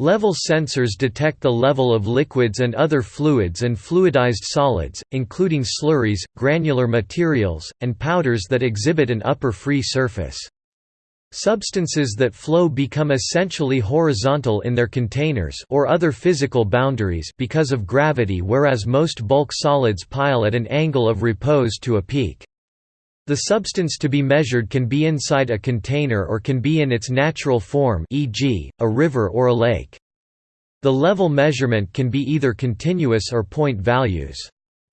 Level sensors detect the level of liquids and other fluids and fluidized solids, including slurries, granular materials, and powders that exhibit an upper free surface. Substances that flow become essentially horizontal in their containers or other physical boundaries because of gravity whereas most bulk solids pile at an angle of repose to a peak. The substance to be measured can be inside a container or can be in its natural form e.g., a river or a lake. The level measurement can be either continuous or point values.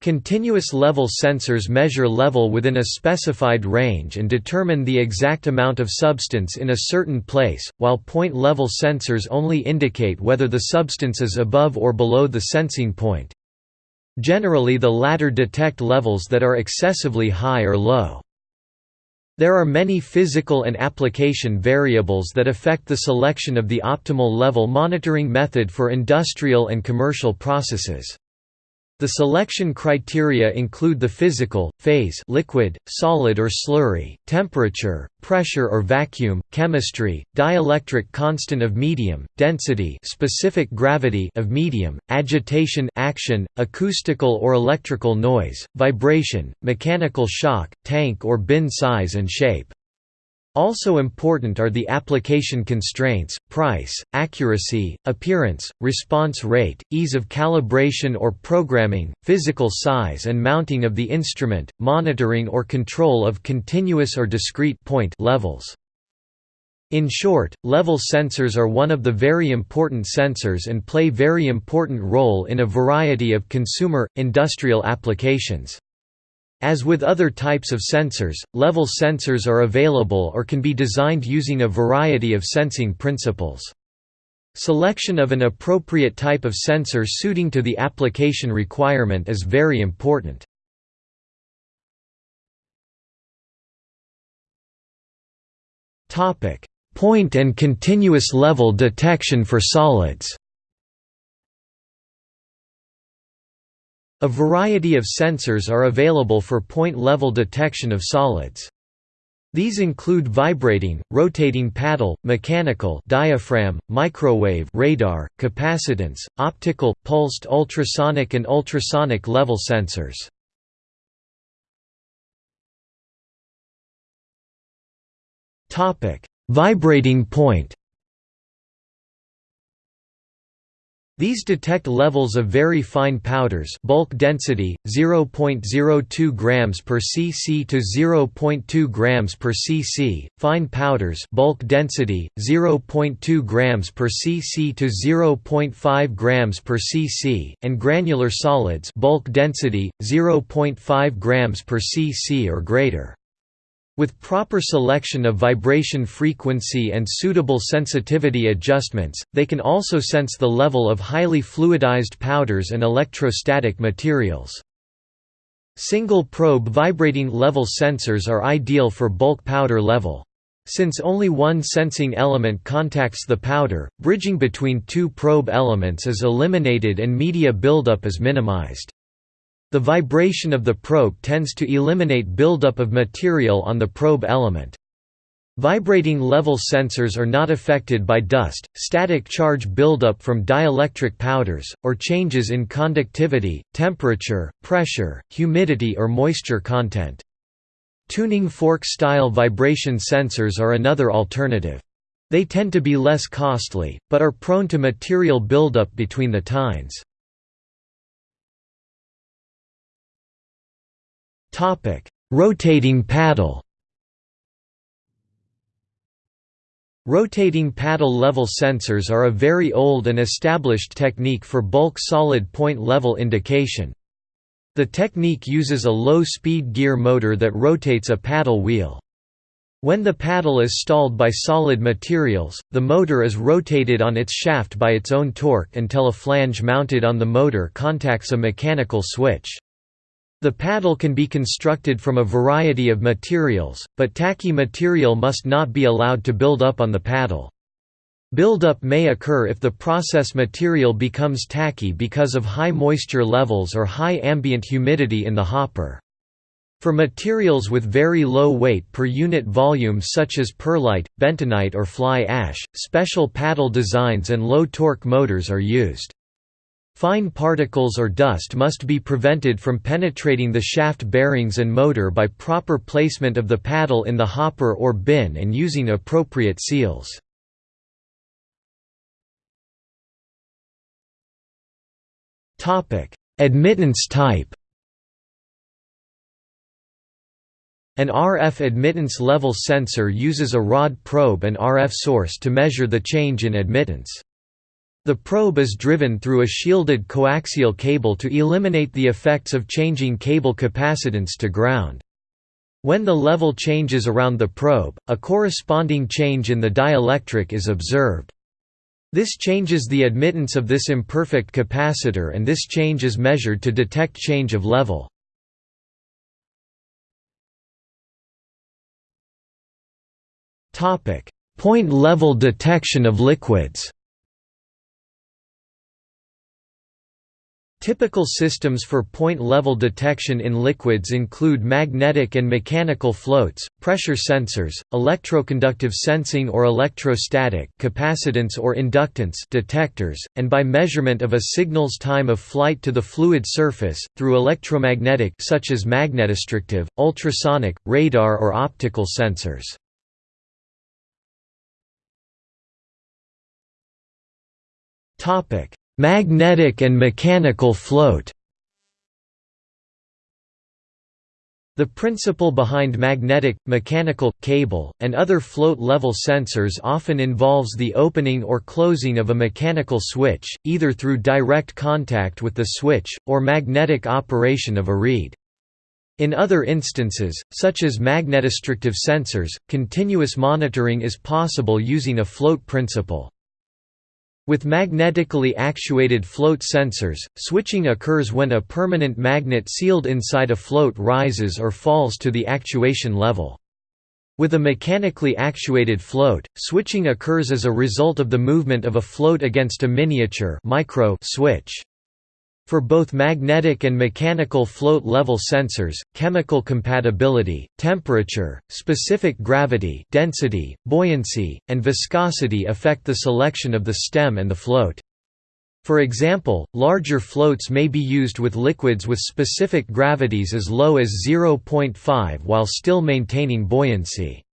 Continuous level sensors measure level within a specified range and determine the exact amount of substance in a certain place, while point level sensors only indicate whether the substance is above or below the sensing point. Generally the latter detect levels that are excessively high or low. There are many physical and application variables that affect the selection of the optimal level monitoring method for industrial and commercial processes. The selection criteria include the physical, phase liquid, solid or slurry, temperature, pressure or vacuum, chemistry, dielectric constant of medium, density specific gravity of medium, agitation action, acoustical or electrical noise, vibration, mechanical shock, tank or bin size and shape. Also important are the application constraints, price, accuracy, appearance, response rate, ease of calibration or programming, physical size and mounting of the instrument, monitoring or control of continuous or discrete point levels. In short, level sensors are one of the very important sensors and play very important role in a variety of consumer, industrial applications. As with other types of sensors, level sensors are available or can be designed using a variety of sensing principles. Selection of an appropriate type of sensor suiting to the application requirement is very important. Point and continuous level detection for solids A variety of sensors are available for point-level detection of solids. These include vibrating, rotating paddle, mechanical diaphragm, microwave radar, capacitance, optical, pulsed ultrasonic and ultrasonic level sensors. Vibrating point These detect levels of very fine powders bulk density 0.02 grams per cc to 0.2 grams per cc, fine powders bulk density 0.2 grams per cc to 0.5 grams per cc, and granular solids bulk density 0.5 grams per cc or greater. With proper selection of vibration frequency and suitable sensitivity adjustments, they can also sense the level of highly fluidized powders and electrostatic materials. Single probe vibrating level sensors are ideal for bulk powder level. Since only one sensing element contacts the powder, bridging between two probe elements is eliminated and media buildup is minimized. The vibration of the probe tends to eliminate buildup of material on the probe element. Vibrating level sensors are not affected by dust, static charge buildup from dielectric powders, or changes in conductivity, temperature, pressure, humidity or moisture content. Tuning fork-style vibration sensors are another alternative. They tend to be less costly, but are prone to material buildup between the tines. Topic: Rotating paddle. Rotating paddle level sensors are a very old and established technique for bulk solid point level indication. The technique uses a low-speed gear motor that rotates a paddle wheel. When the paddle is stalled by solid materials, the motor is rotated on its shaft by its own torque until a flange mounted on the motor contacts a mechanical switch. The paddle can be constructed from a variety of materials, but tacky material must not be allowed to build up on the paddle. Buildup may occur if the process material becomes tacky because of high moisture levels or high ambient humidity in the hopper. For materials with very low weight per unit volume such as perlite, bentonite or fly ash, special paddle designs and low-torque motors are used. Fine particles or dust must be prevented from penetrating the shaft bearings and motor by proper placement of the paddle in the hopper or bin and using appropriate seals. Admittance type An RF admittance level sensor uses a rod probe and RF source to measure the change in admittance. The probe is driven through a shielded coaxial cable to eliminate the effects of changing cable capacitance to ground. When the level changes around the probe, a corresponding change in the dielectric is observed. This changes the admittance of this imperfect capacitor and this change is measured to detect change of level. Point level detection of liquids. Typical systems for point level detection in liquids include magnetic and mechanical floats, pressure sensors, electroconductive sensing or electrostatic capacitance or inductance detectors, and by measurement of a signal's time of flight to the fluid surface, through electromagnetic such as magnetostrictive, ultrasonic, radar or optical sensors. Topic: Magnetic and mechanical float. The principle behind magnetic, mechanical, cable, and other float-level sensors often involves the opening or closing of a mechanical switch, either through direct contact with the switch, or magnetic operation of a reed. In other instances, such as magnetostrictive sensors, continuous monitoring is possible using a float principle. With magnetically actuated float sensors, switching occurs when a permanent magnet sealed inside a float rises or falls to the actuation level. With a mechanically actuated float, switching occurs as a result of the movement of a float against a miniature micro switch. For both magnetic and mechanical float level sensors, chemical compatibility, temperature, specific gravity density, buoyancy, and viscosity affect the selection of the stem and the float. For example, larger floats may be used with liquids with specific gravities as low as 0.5 while still maintaining buoyancy.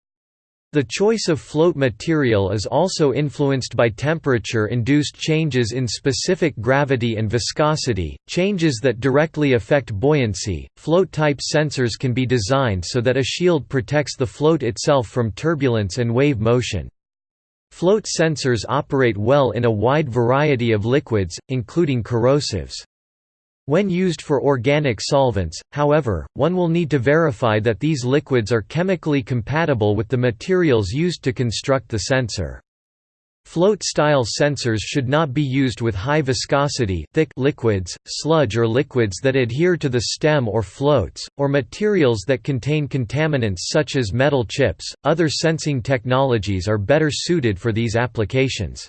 The choice of float material is also influenced by temperature-induced changes in specific gravity and viscosity, changes that directly affect buoyancy. Float-type sensors can be designed so that a shield protects the float itself from turbulence and wave motion. Float sensors operate well in a wide variety of liquids, including corrosives. When used for organic solvents, however, one will need to verify that these liquids are chemically compatible with the materials used to construct the sensor. Float-style sensors should not be used with high viscosity thick liquids, sludge or liquids that adhere to the stem or floats, or materials that contain contaminants such as metal chips. Other sensing technologies are better suited for these applications.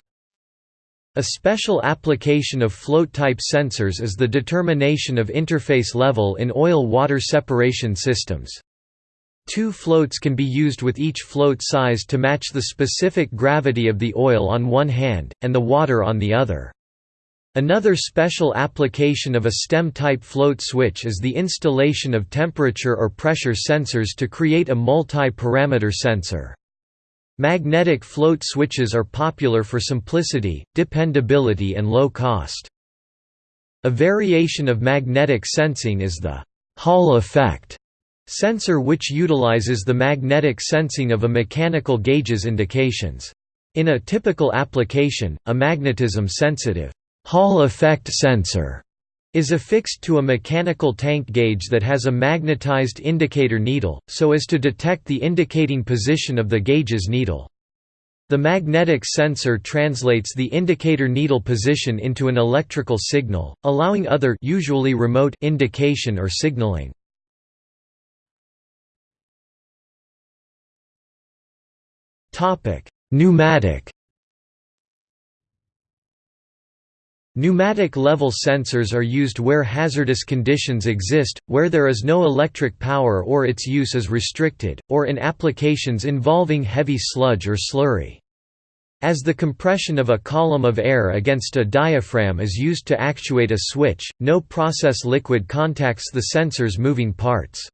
A special application of float-type sensors is the determination of interface level in oil-water separation systems. Two floats can be used with each float size to match the specific gravity of the oil on one hand, and the water on the other. Another special application of a stem-type float switch is the installation of temperature or pressure sensors to create a multi-parameter sensor. Magnetic float switches are popular for simplicity, dependability and low cost. A variation of magnetic sensing is the Hall effect sensor which utilizes the magnetic sensing of a mechanical gauge's indications. In a typical application, a magnetism-sensitive Hall effect sensor is affixed to a mechanical tank gauge that has a magnetized indicator needle, so as to detect the indicating position of the gauge's needle. The magnetic sensor translates the indicator needle position into an electrical signal, allowing other usually remote indication or signaling. Pneumatic Pneumatic level sensors are used where hazardous conditions exist, where there is no electric power or its use is restricted, or in applications involving heavy sludge or slurry. As the compression of a column of air against a diaphragm is used to actuate a switch, no process liquid contacts the sensor's moving parts.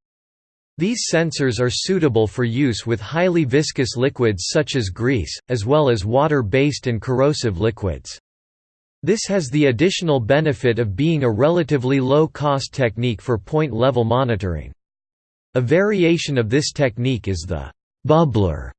These sensors are suitable for use with highly viscous liquids such as grease, as well as water-based and corrosive liquids. This has the additional benefit of being a relatively low-cost technique for point-level monitoring. A variation of this technique is the «bubbler»,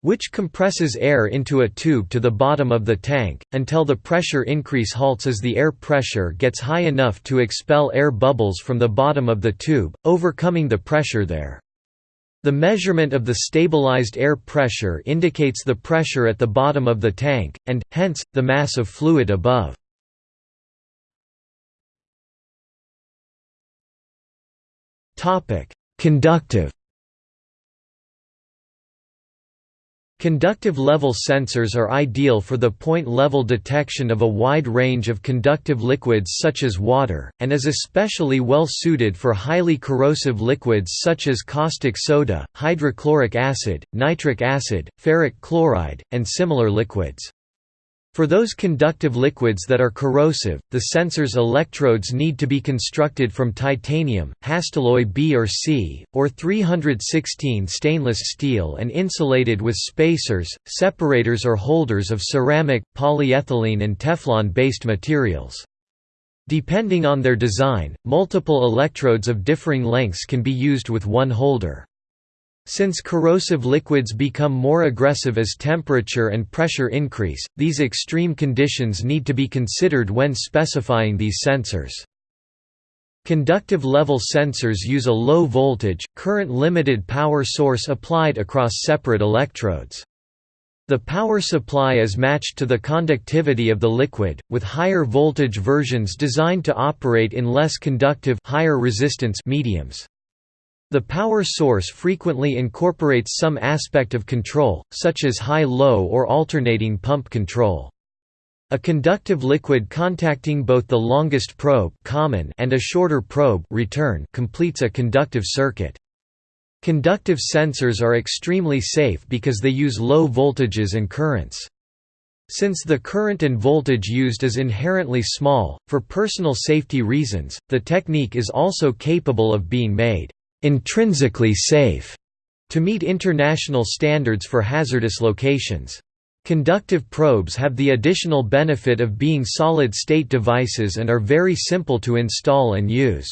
which compresses air into a tube to the bottom of the tank, until the pressure increase halts as the air pressure gets high enough to expel air bubbles from the bottom of the tube, overcoming the pressure there. The measurement of the stabilized air pressure indicates the pressure at the bottom of the tank, and, hence, the mass of fluid above. Conductive Conductive level sensors are ideal for the point-level detection of a wide range of conductive liquids such as water, and is especially well suited for highly corrosive liquids such as caustic soda, hydrochloric acid, nitric acid, ferric chloride, and similar liquids. For those conductive liquids that are corrosive, the sensor's electrodes need to be constructed from titanium, Hastelloy B or C, or 316 stainless steel and insulated with spacers, separators or holders of ceramic, polyethylene and Teflon-based materials. Depending on their design, multiple electrodes of differing lengths can be used with one holder. Since corrosive liquids become more aggressive as temperature and pressure increase, these extreme conditions need to be considered when specifying these sensors. Conductive level sensors use a low voltage, current-limited power source applied across separate electrodes. The power supply is matched to the conductivity of the liquid, with higher voltage versions designed to operate in less conductive higher resistance mediums. The power source frequently incorporates some aspect of control, such as high-low or alternating pump control. A conductive liquid contacting both the longest probe common and a shorter probe return completes a conductive circuit. Conductive sensors are extremely safe because they use low voltages and currents. Since the current and voltage used is inherently small, for personal safety reasons, the technique is also capable of being made intrinsically safe to meet international standards for hazardous locations. Conductive probes have the additional benefit of being solid-state devices and are very simple to install and use.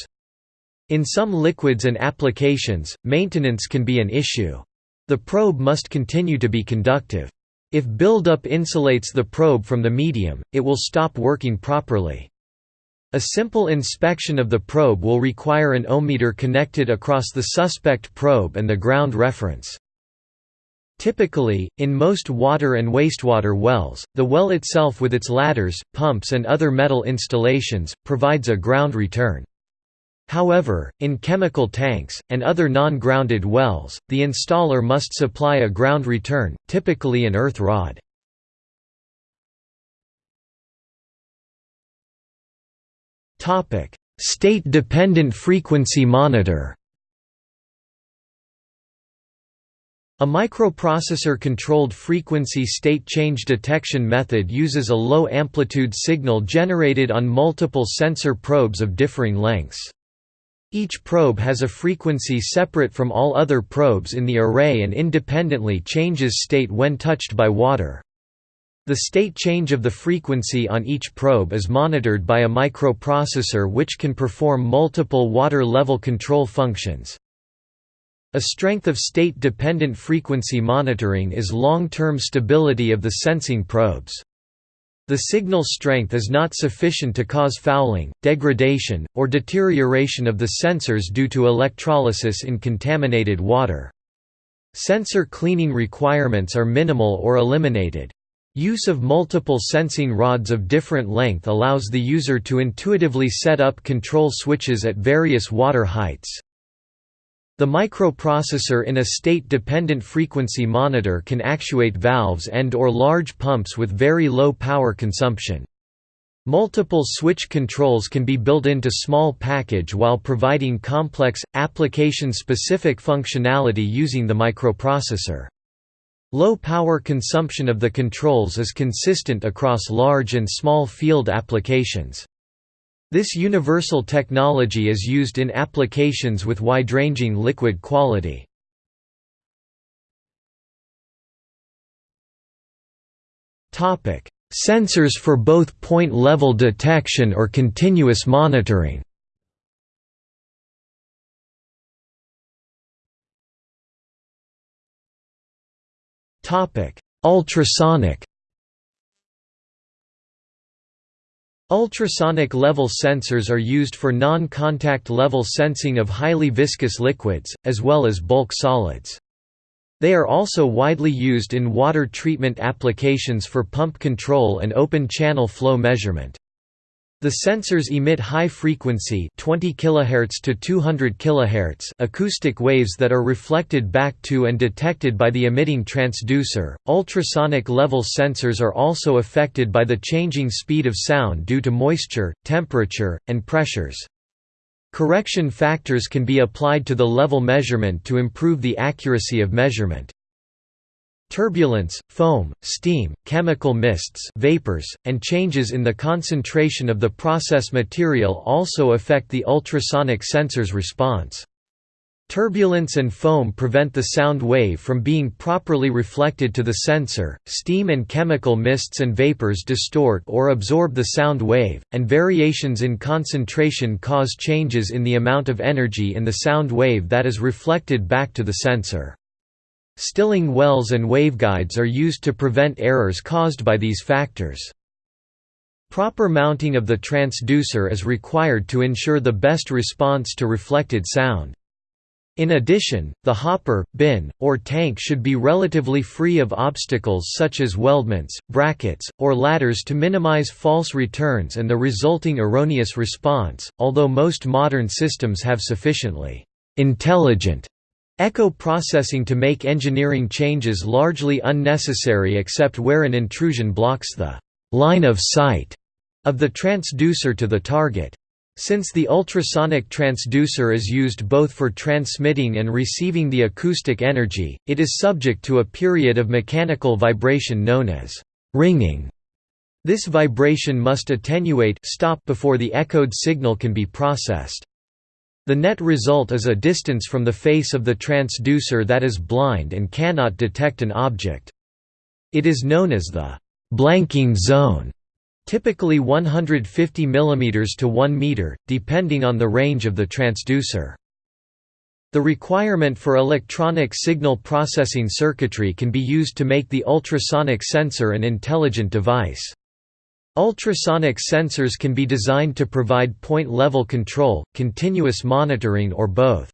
In some liquids and applications, maintenance can be an issue. The probe must continue to be conductive. If buildup insulates the probe from the medium, it will stop working properly. A simple inspection of the probe will require an ohmmeter connected across the suspect probe and the ground reference. Typically, in most water and wastewater wells, the well itself with its ladders, pumps and other metal installations, provides a ground return. However, in chemical tanks, and other non-grounded wells, the installer must supply a ground return, typically an earth rod. State-dependent frequency monitor A microprocessor-controlled frequency state change detection method uses a low-amplitude signal generated on multiple sensor probes of differing lengths. Each probe has a frequency separate from all other probes in the array and independently changes state when touched by water. The state change of the frequency on each probe is monitored by a microprocessor which can perform multiple water level control functions. A strength of state-dependent frequency monitoring is long-term stability of the sensing probes. The signal strength is not sufficient to cause fouling, degradation, or deterioration of the sensors due to electrolysis in contaminated water. Sensor cleaning requirements are minimal or eliminated. Use of multiple sensing rods of different length allows the user to intuitively set up control switches at various water heights. The microprocessor in a state-dependent frequency monitor can actuate valves and or large pumps with very low power consumption. Multiple switch controls can be built into small package while providing complex, application-specific functionality using the microprocessor. Low power consumption of the controls is consistent across large and small field applications. This universal technology is used in applications with wide-ranging liquid quality. Sensors for both point-level detection or continuous monitoring. Ultrasonic. Ultrasonic level sensors are used for non-contact level sensing of highly viscous liquids, as well as bulk solids. They are also widely used in water treatment applications for pump control and open channel flow measurement. The sensors emit high frequency 20 kHz to 200 kHz acoustic waves that are reflected back to and detected by the emitting transducer. Ultrasonic level sensors are also affected by the changing speed of sound due to moisture, temperature, and pressures. Correction factors can be applied to the level measurement to improve the accuracy of measurement. Turbulence, foam, steam, chemical mists vapors, and changes in the concentration of the process material also affect the ultrasonic sensor's response. Turbulence and foam prevent the sound wave from being properly reflected to the sensor, steam and chemical mists and vapors distort or absorb the sound wave, and variations in concentration cause changes in the amount of energy in the sound wave that is reflected back to the sensor. Stilling wells and waveguides are used to prevent errors caused by these factors. Proper mounting of the transducer is required to ensure the best response to reflected sound. In addition, the hopper, bin, or tank should be relatively free of obstacles such as weldments, brackets, or ladders to minimize false returns and the resulting erroneous response, although most modern systems have sufficiently intelligent echo processing to make engineering changes largely unnecessary except where an intrusion blocks the line of sight of the transducer to the target. Since the ultrasonic transducer is used both for transmitting and receiving the acoustic energy, it is subject to a period of mechanical vibration known as ringing. This vibration must attenuate stop before the echoed signal can be processed. The net result is a distance from the face of the transducer that is blind and cannot detect an object. It is known as the blanking zone typically 150 mm to 1 meter, depending on the range of the transducer. The requirement for electronic signal processing circuitry can be used to make the ultrasonic sensor an intelligent device. Ultrasonic sensors can be designed to provide point-level control, continuous monitoring or both.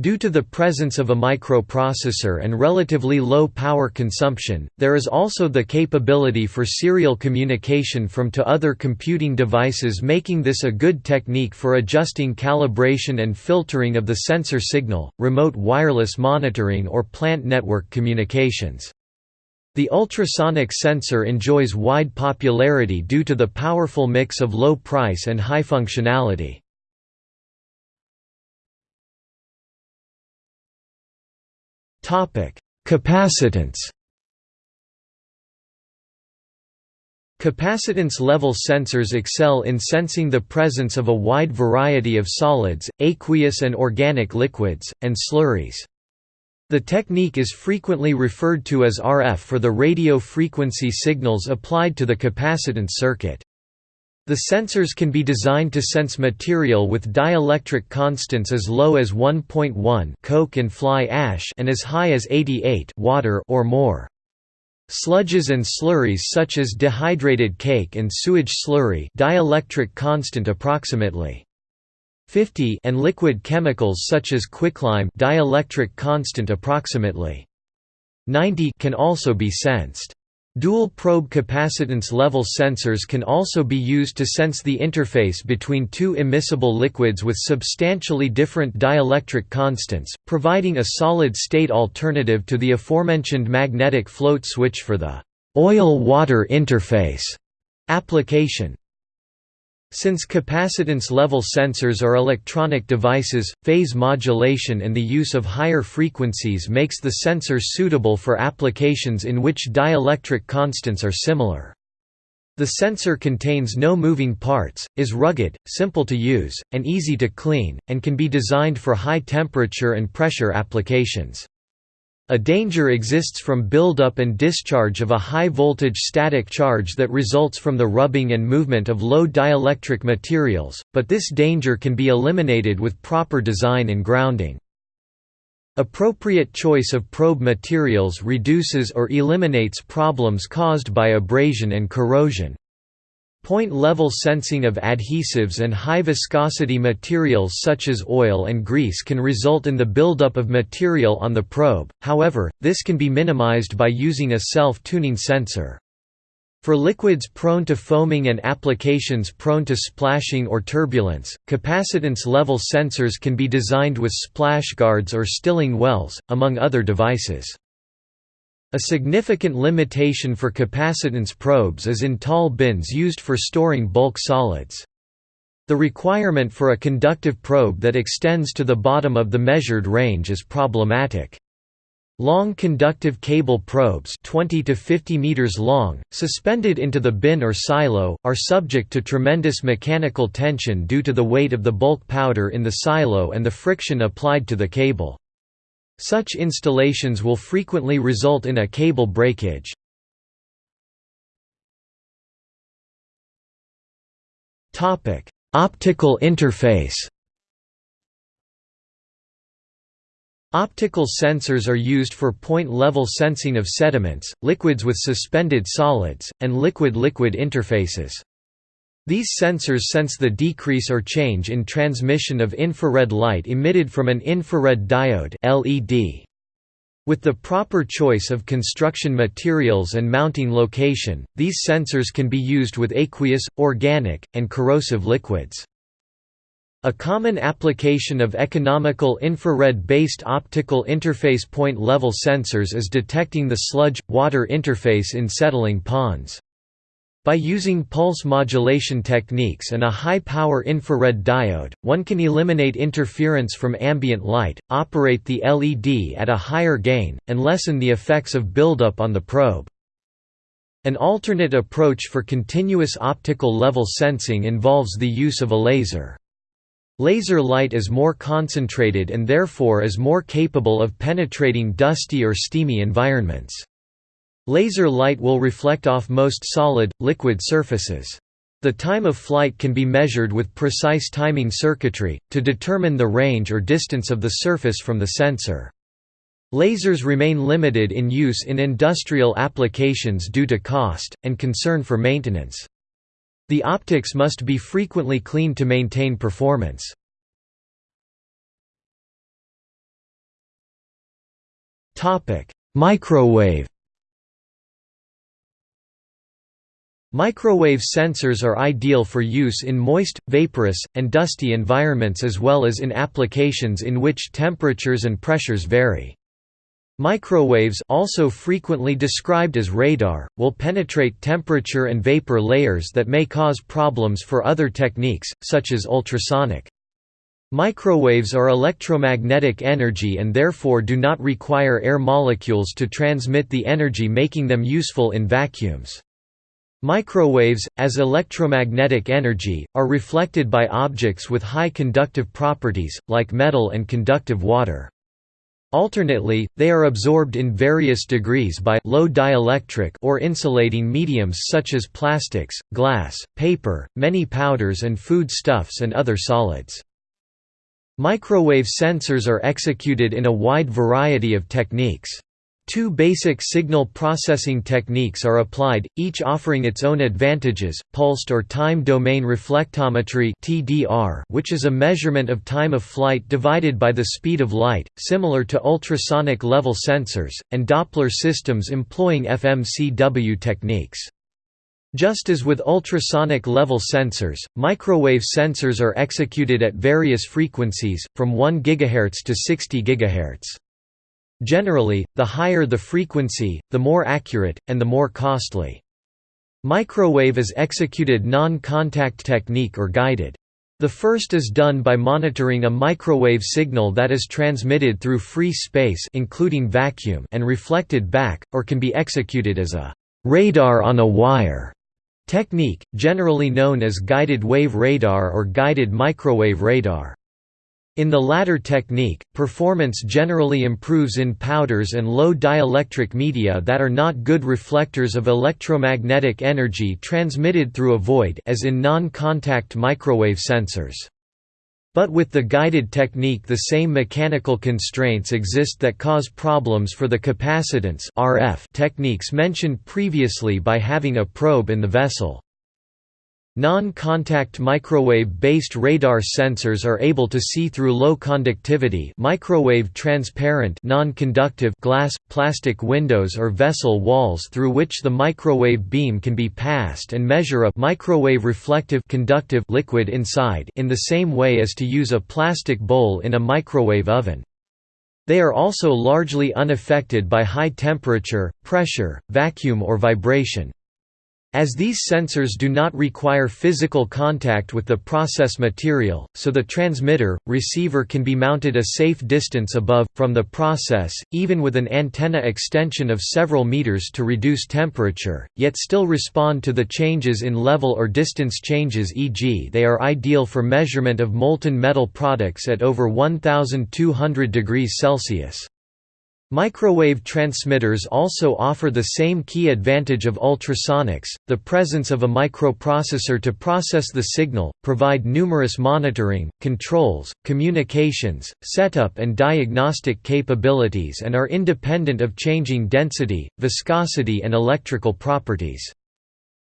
Due to the presence of a microprocessor and relatively low power consumption, there is also the capability for serial communication from to other computing devices making this a good technique for adjusting calibration and filtering of the sensor signal, remote wireless monitoring or plant network communications. The ultrasonic sensor enjoys wide popularity due to the powerful mix of low price and high functionality. Capacitance. Capacitance level sensors excel in sensing the presence of a wide variety of solids, aqueous and organic liquids, and slurries. The technique is frequently referred to as RF for the radio frequency signals applied to the capacitance circuit. The sensors can be designed to sense material with dielectric constants as low as 1.1 coke and fly ash and as high as 88 water or more. Sludges and slurries such as dehydrated cake and sewage slurry dielectric constant approximately 50 and liquid chemicals such as quicklime dielectric constant approximately 90 can also be sensed. Dual-probe capacitance level sensors can also be used to sense the interface between two immiscible liquids with substantially different dielectric constants, providing a solid-state alternative to the aforementioned magnetic float switch for the oil-water interface application. Since capacitance level sensors are electronic devices, phase modulation and the use of higher frequencies makes the sensor suitable for applications in which dielectric constants are similar. The sensor contains no moving parts, is rugged, simple to use, and easy to clean, and can be designed for high temperature and pressure applications. A danger exists from buildup and discharge of a high-voltage static charge that results from the rubbing and movement of low dielectric materials, but this danger can be eliminated with proper design and grounding. Appropriate choice of probe materials reduces or eliminates problems caused by abrasion and corrosion. Point-level sensing of adhesives and high-viscosity materials such as oil and grease can result in the buildup of material on the probe, however, this can be minimized by using a self-tuning sensor. For liquids prone to foaming and applications prone to splashing or turbulence, capacitance level sensors can be designed with splash guards or stilling wells, among other devices. A significant limitation for capacitance probes is in tall bins used for storing bulk solids. The requirement for a conductive probe that extends to the bottom of the measured range is problematic. Long conductive cable probes 20 to 50 meters long, suspended into the bin or silo, are subject to tremendous mechanical tension due to the weight of the bulk powder in the silo and the friction applied to the cable. Such installations will frequently result in a cable breakage. Optical interface Optical sensors are used for point-level sensing of sediments, liquids with suspended solids, and liquid-liquid interfaces. These sensors sense the decrease or change in transmission of infrared light emitted from an infrared diode LED. With the proper choice of construction materials and mounting location, these sensors can be used with aqueous, organic, and corrosive liquids. A common application of economical infrared-based optical interface point-level sensors is detecting the sludge-water interface in settling ponds. By using pulse modulation techniques and a high-power infrared diode, one can eliminate interference from ambient light, operate the LED at a higher gain, and lessen the effects of buildup on the probe. An alternate approach for continuous optical level sensing involves the use of a laser. Laser light is more concentrated and therefore is more capable of penetrating dusty or steamy environments. Laser light will reflect off most solid, liquid surfaces. The time of flight can be measured with precise timing circuitry, to determine the range or distance of the surface from the sensor. Lasers remain limited in use in industrial applications due to cost, and concern for maintenance. The optics must be frequently cleaned to maintain performance. Microwave Microwave sensors are ideal for use in moist, vaporous, and dusty environments as well as in applications in which temperatures and pressures vary. Microwaves also frequently described as radar, will penetrate temperature and vapor layers that may cause problems for other techniques, such as ultrasonic. Microwaves are electromagnetic energy and therefore do not require air molecules to transmit the energy making them useful in vacuums. Microwaves, as electromagnetic energy, are reflected by objects with high conductive properties, like metal and conductive water. Alternately, they are absorbed in various degrees by low dielectric or insulating mediums such as plastics, glass, paper, many powders and food stuffs and other solids. Microwave sensors are executed in a wide variety of techniques. Two basic signal processing techniques are applied, each offering its own advantages, pulsed or time domain reflectometry which is a measurement of time of flight divided by the speed of light, similar to ultrasonic level sensors, and Doppler systems employing FMCW techniques. Just as with ultrasonic level sensors, microwave sensors are executed at various frequencies, from 1 GHz to 60 GHz. Generally, the higher the frequency, the more accurate, and the more costly. Microwave is executed non-contact technique or guided. The first is done by monitoring a microwave signal that is transmitted through free space including vacuum and reflected back, or can be executed as a «radar on a wire» technique, generally known as guided wave radar or guided microwave radar. In the latter technique, performance generally improves in powders and low dielectric media that are not good reflectors of electromagnetic energy transmitted through a void as in non-contact microwave sensors. But with the guided technique the same mechanical constraints exist that cause problems for the capacitance RF techniques mentioned previously by having a probe in the vessel. Non-contact microwave-based radar sensors are able to see through low conductivity microwave transparent non-conductive glass, plastic windows or vessel walls through which the microwave beam can be passed and measure a microwave reflective conductive liquid inside in the same way as to use a plastic bowl in a microwave oven. They are also largely unaffected by high temperature, pressure, vacuum or vibration. As these sensors do not require physical contact with the process material, so the transmitter, receiver can be mounted a safe distance above, from the process, even with an antenna extension of several meters to reduce temperature, yet still respond to the changes in level or distance changes e.g. they are ideal for measurement of molten metal products at over 1200 degrees Celsius. Microwave transmitters also offer the same key advantage of ultrasonics, the presence of a microprocessor to process the signal, provide numerous monitoring, controls, communications, setup and diagnostic capabilities and are independent of changing density, viscosity and electrical properties.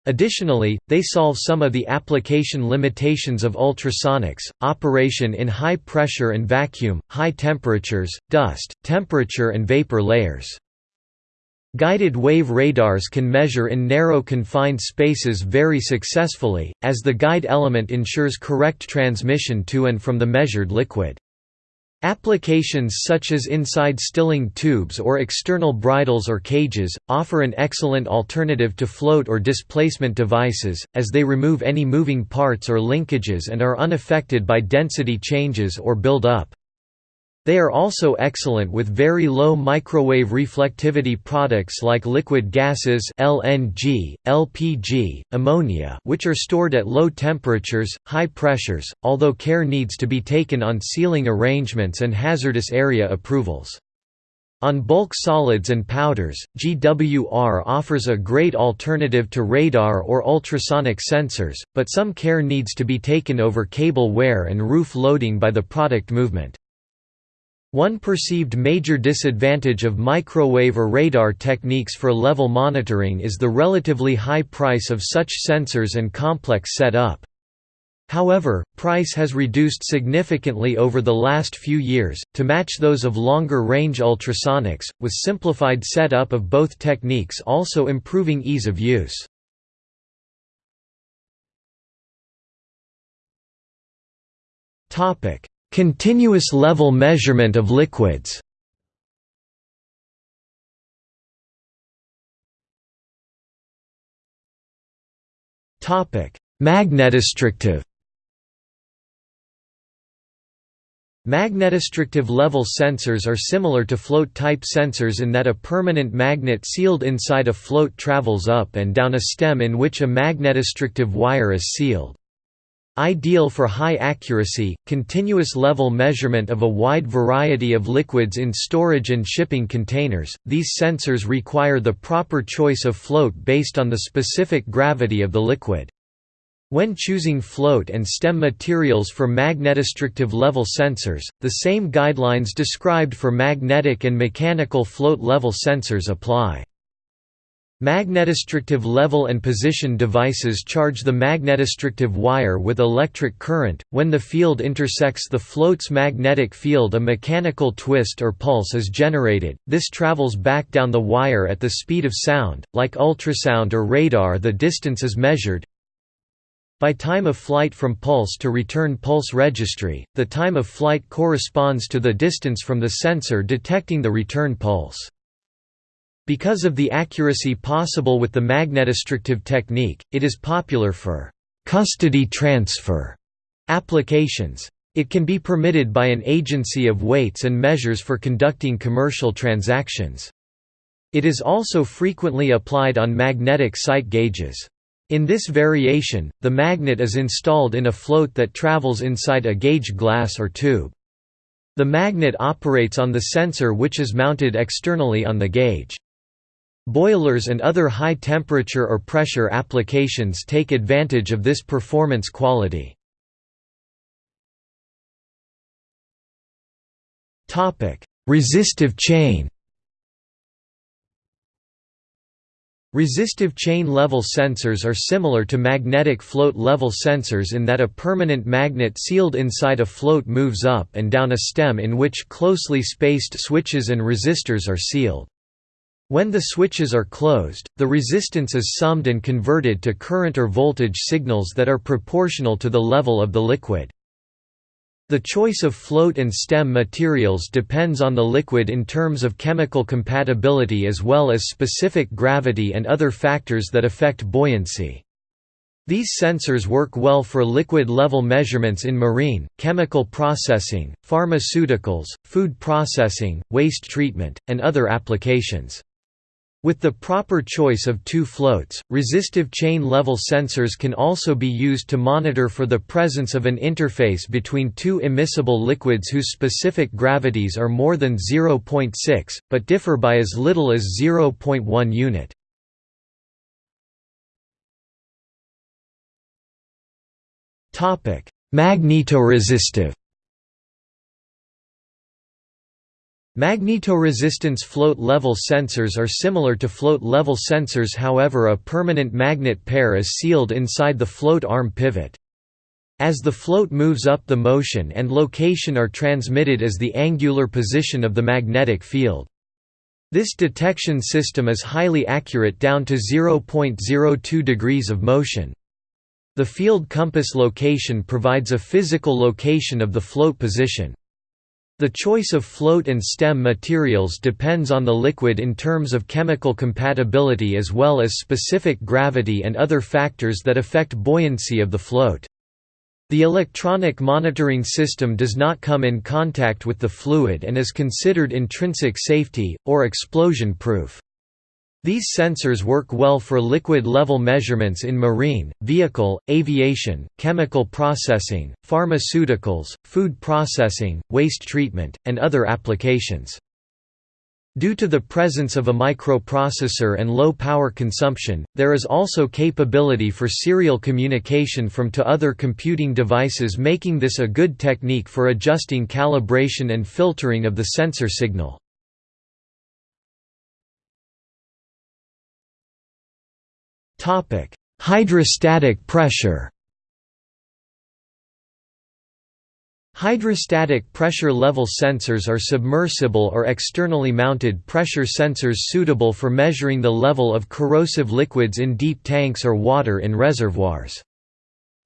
Additionally, they solve some of the application limitations of ultrasonics, operation in high pressure and vacuum, high temperatures, dust, temperature and vapor layers. Guided wave radars can measure in narrow confined spaces very successfully, as the guide element ensures correct transmission to and from the measured liquid. Applications such as inside stilling tubes or external bridles or cages, offer an excellent alternative to float or displacement devices, as they remove any moving parts or linkages and are unaffected by density changes or build-up. They are also excellent with very low microwave reflectivity products like liquid gases LNG, LPG, ammonia which are stored at low temperatures, high pressures, although care needs to be taken on sealing arrangements and hazardous area approvals. On bulk solids and powders, GWR offers a great alternative to radar or ultrasonic sensors, but some care needs to be taken over cable wear and roof loading by the product movement. One perceived major disadvantage of microwave or radar techniques for level monitoring is the relatively high price of such sensors and complex setup. However, price has reduced significantly over the last few years, to match those of longer-range ultrasonics, with simplified setup of both techniques also improving ease of use. Continuous level measurement of liquids Magnetostrictive Magnetostrictive level sensors are similar to float-type sensors in that a permanent magnet sealed inside a float travels up and down a stem in which a magnetostrictive wire is sealed. Ideal for high accuracy, continuous level measurement of a wide variety of liquids in storage and shipping containers, these sensors require the proper choice of float based on the specific gravity of the liquid. When choosing float and stem materials for magnetostrictive level sensors, the same guidelines described for magnetic and mechanical float level sensors apply. Magnetostrictive level and position devices charge the magnetostrictive wire with electric current. When the field intersects the float's magnetic field, a mechanical twist or pulse is generated. This travels back down the wire at the speed of sound. Like ultrasound or radar, the distance is measured by time of flight from pulse to return pulse registry. The time of flight corresponds to the distance from the sensor detecting the return pulse. Because of the accuracy possible with the magnetostrictive technique, it is popular for «custody transfer» applications. It can be permitted by an agency of weights and measures for conducting commercial transactions. It is also frequently applied on magnetic sight gauges. In this variation, the magnet is installed in a float that travels inside a gauge glass or tube. The magnet operates on the sensor which is mounted externally on the gauge. Boilers and other high temperature or pressure applications take advantage of this performance quality. Resistive chain Resistive chain level sensors are similar to magnetic float level sensors in that a permanent magnet sealed inside a float moves up and down a stem in which closely spaced switches and resistors are sealed. When the switches are closed, the resistance is summed and converted to current or voltage signals that are proportional to the level of the liquid. The choice of float and stem materials depends on the liquid in terms of chemical compatibility as well as specific gravity and other factors that affect buoyancy. These sensors work well for liquid-level measurements in marine, chemical processing, pharmaceuticals, food processing, waste treatment, and other applications. With the proper choice of two floats, resistive chain-level sensors can also be used to monitor for the presence of an interface between two immiscible liquids whose specific gravities are more than 0.6, but differ by as little as 0.1 unit. Magnetoresistive Magnetoresistance float-level sensors are similar to float-level sensors however a permanent magnet pair is sealed inside the float arm pivot. As the float moves up the motion and location are transmitted as the angular position of the magnetic field. This detection system is highly accurate down to 0.02 degrees of motion. The field compass location provides a physical location of the float position. The choice of float and stem materials depends on the liquid in terms of chemical compatibility as well as specific gravity and other factors that affect buoyancy of the float. The electronic monitoring system does not come in contact with the fluid and is considered intrinsic safety, or explosion-proof. These sensors work well for liquid-level measurements in marine, vehicle, aviation, chemical processing, pharmaceuticals, food processing, waste treatment, and other applications. Due to the presence of a microprocessor and low power consumption, there is also capability for serial communication from to other computing devices making this a good technique for adjusting calibration and filtering of the sensor signal. Hydrostatic pressure Hydrostatic pressure level sensors are submersible or externally mounted pressure sensors suitable for measuring the level of corrosive liquids in deep tanks or water in reservoirs.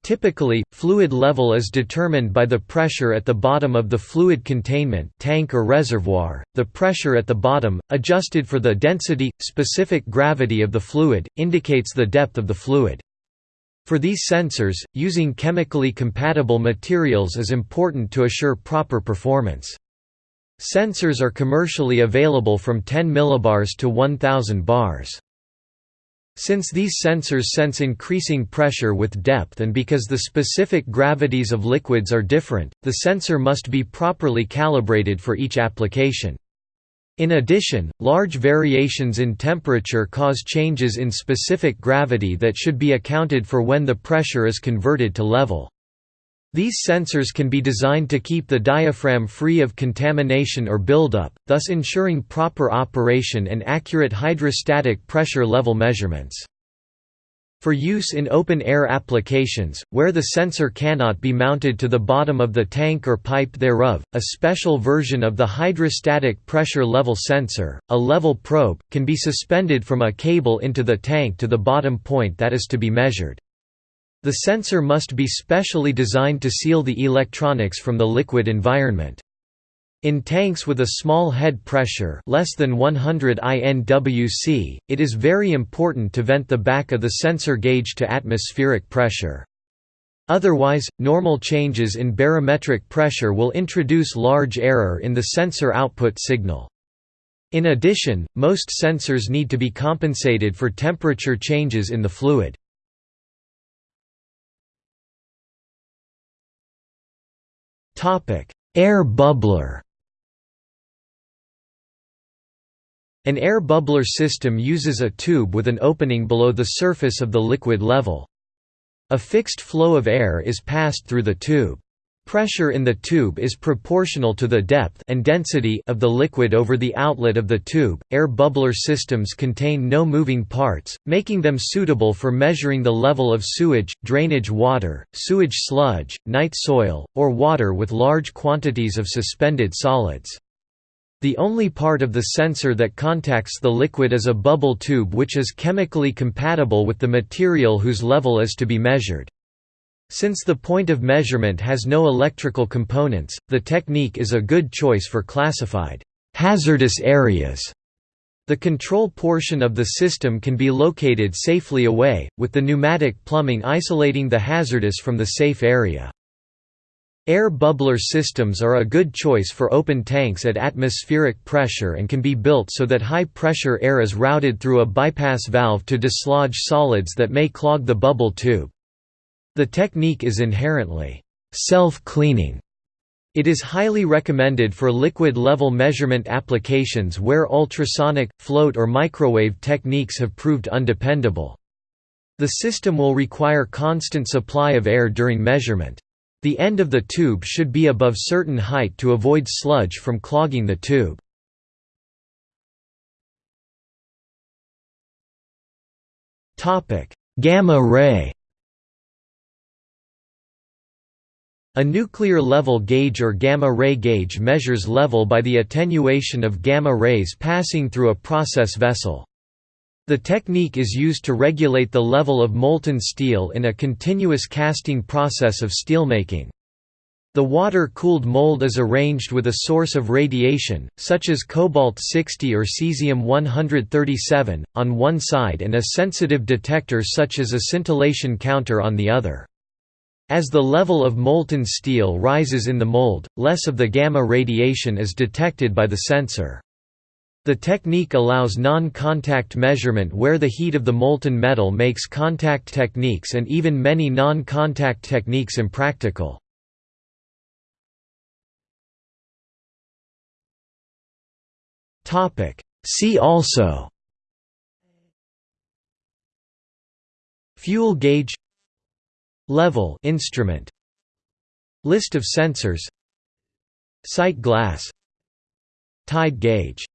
Typically, fluid level is determined by the pressure at the bottom of the fluid containment tank or reservoir. The pressure at the bottom, adjusted for the density, specific gravity of the fluid, indicates the depth of the fluid. For these sensors, using chemically compatible materials is important to assure proper performance. Sensors are commercially available from 10 millibars to 1000 bars. Since these sensors sense increasing pressure with depth and because the specific gravities of liquids are different, the sensor must be properly calibrated for each application. In addition, large variations in temperature cause changes in specific gravity that should be accounted for when the pressure is converted to level. These sensors can be designed to keep the diaphragm free of contamination or buildup, thus ensuring proper operation and accurate hydrostatic pressure level measurements. For use in open-air applications, where the sensor cannot be mounted to the bottom of the tank or pipe thereof, a special version of the hydrostatic pressure level sensor, a level probe, can be suspended from a cable into the tank to the bottom point that is to be measured. The sensor must be specially designed to seal the electronics from the liquid environment. In tanks with a small head pressure less than 100 INWC, it is very important to vent the back of the sensor gauge to atmospheric pressure. Otherwise, normal changes in barometric pressure will introduce large error in the sensor output signal. In addition, most sensors need to be compensated for temperature changes in the fluid. Air bubbler An air bubbler system uses a tube with an opening below the surface of the liquid level. A fixed flow of air is passed through the tube. Pressure in the tube is proportional to the depth and density of the liquid over the outlet of the tube. Air bubbler systems contain no moving parts, making them suitable for measuring the level of sewage, drainage water, sewage sludge, night soil, or water with large quantities of suspended solids. The only part of the sensor that contacts the liquid is a bubble tube which is chemically compatible with the material whose level is to be measured. Since the point of measurement has no electrical components, the technique is a good choice for classified hazardous areas. The control portion of the system can be located safely away, with the pneumatic plumbing isolating the hazardous from the safe area. Air bubbler systems are a good choice for open tanks at atmospheric pressure and can be built so that high-pressure air is routed through a bypass valve to dislodge solids that may clog the bubble tube. The technique is inherently self-cleaning. It is highly recommended for liquid-level measurement applications where ultrasonic, float or microwave techniques have proved undependable. The system will require constant supply of air during measurement. The end of the tube should be above certain height to avoid sludge from clogging the tube. Gamma ray A nuclear level gauge or gamma ray gauge measures level by the attenuation of gamma rays passing through a process vessel. The technique is used to regulate the level of molten steel in a continuous casting process of steelmaking. The water-cooled mold is arranged with a source of radiation, such as cobalt-60 or cesium-137, on one side and a sensitive detector such as a scintillation counter on the other. As the level of molten steel rises in the mold, less of the gamma radiation is detected by the sensor. The technique allows non-contact measurement where the heat of the molten metal makes contact techniques and even many non-contact techniques impractical. See also Fuel gauge Level instrument. List of sensors. Sight glass. Tide gauge